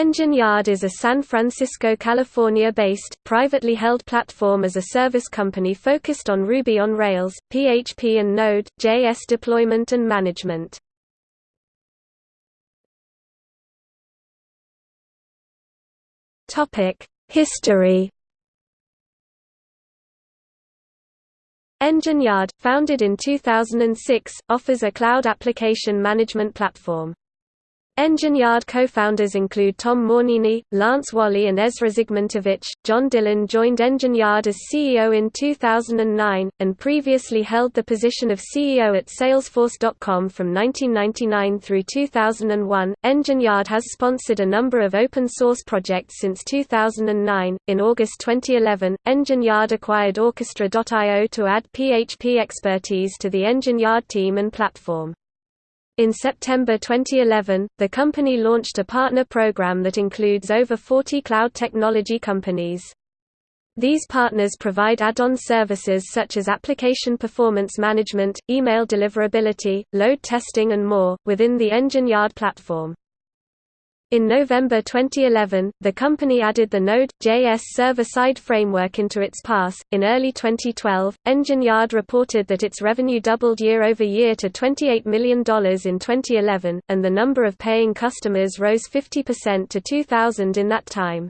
Engine Yard is a San Francisco, California-based, privately held platform-as-a-service company focused on Ruby on Rails, PHP and Node.js deployment and management. History Engine Yard, founded in 2006, offers a cloud application management platform. Engine Yard co-founders include Tom Mornini, Lance Walley and Ezra Zygmuntowicz. John Dillon joined Engine Yard as CEO in 2009, and previously held the position of CEO at Salesforce.com from 1999 through 2001. Engine Yard has sponsored a number of open source projects since 2009. In August 2011, Engine Yard acquired Orchestra.io to add PHP expertise to the Engine Yard team and platform. In September 2011, the company launched a partner program that includes over 40 cloud technology companies. These partners provide add-on services such as application performance management, email deliverability, load testing and more, within the Engine Yard platform. In November 2011, the company added the Node.js server-side framework into its PaaS. In early 2012, Engine Yard reported that its revenue doubled year over year to $28 million in 2011, and the number of paying customers rose 50% to 2,000 in that time.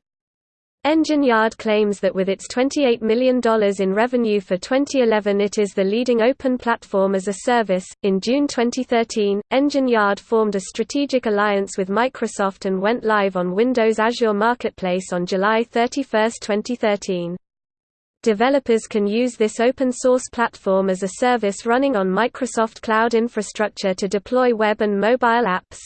Engine Yard claims that with its $28 million in revenue for 2011, it is the leading open platform as a service. In June 2013, Engine Yard formed a strategic alliance with Microsoft and went live on Windows Azure Marketplace on July 31, 2013. Developers can use this open source platform as a service running on Microsoft Cloud infrastructure to deploy web and mobile apps.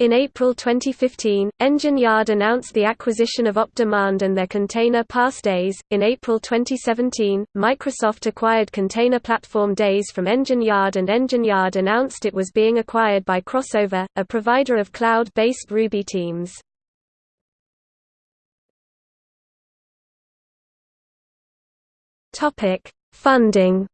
In April 2015, Engine Yard announced the acquisition of OpDemand and their Container PaaS Deis. In April 2017, Microsoft acquired Container Platform Deis from Engine Yard, and Engine Yard announced it was being acquired by Crossover, a provider of cloud based Ruby teams. Funding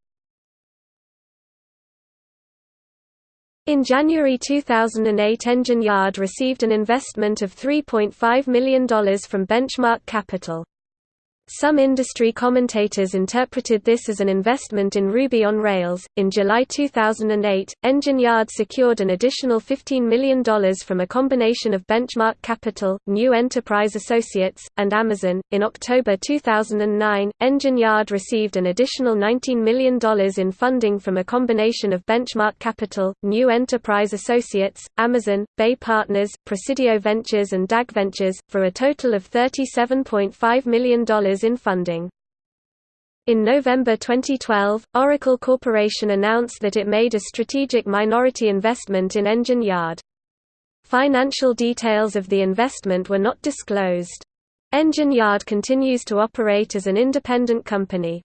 In January 2008 Engine Yard received an investment of $3.5 million from Benchmark Capital. Some industry commentators interpreted this as an investment in Ruby on Rails. In July 2008, Engine Yard secured an additional $15 million from a combination of Benchmark Capital, New Enterprise Associates, and Amazon. In October 2009, Engine Yard received an additional $19 million in funding from a combination of Benchmark Capital, New Enterprise Associates, Amazon, Bay Partners, Presidio Ventures, and DAG Ventures, for a total of $37.5 million in funding. In November 2012, Oracle Corporation announced that it made a strategic minority investment in Engine Yard. Financial details of the investment were not disclosed. Engine Yard continues to operate as an independent company.